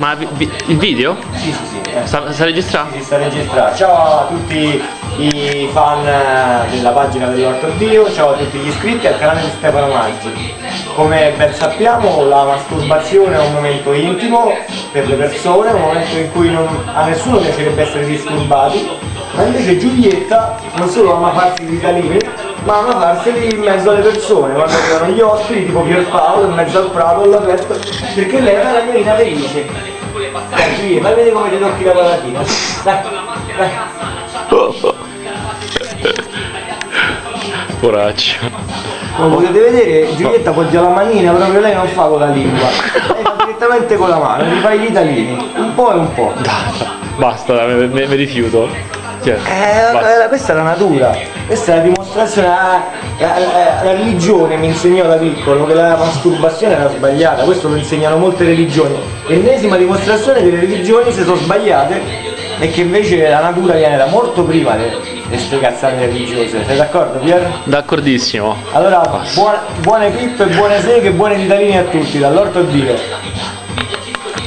Ma vi- il video? Sì, sì, sì. eh. Sta, sta registrando? Si sta registrando. Ciao a tutti i fan eh, della pagina dell'Orto Dio, ciao a tutti gli iscritti al canale di Stefano Maggi. Come ben sappiamo la masturbazione è un momento intimo per le persone, un momento in cui non- a nessuno piacerebbe essere disturbati, ma invece Giulietta non solo ama farsi i ritalini, ma ama farseli in mezzo alle persone, quando arrivano gli ospiti, tipo Pierpaolo, in mezzo al prato all'aperto, perché lei è una cagnolina felice. Dai Giulietta, fai vedere come ti tocchi la palatina. Dai, dai. Poraccio. Come potete vedere Giulietta poggia la manina, proprio lei non fa con la lingua, lei fa direttamente con la mano, ti fai gli italini, un po' e un po'. Basta, me rifiuto. Cioè, Eh, questa è la natura, questa è la dimostrazione, la, la- la- la religione mi insegnò da piccolo che la masturbazione era sbagliata, questo lo insegnano molte religioni, l'ennesima dimostrazione che le religioni si sono sbagliate e che invece la natura viene da molto prima di queste cazzate religiose, sei d'accordo Pier? D'accordissimo. Allora, buone, buone pippe, buone seghe, buone ritalini a tutti, dall'orto Dio.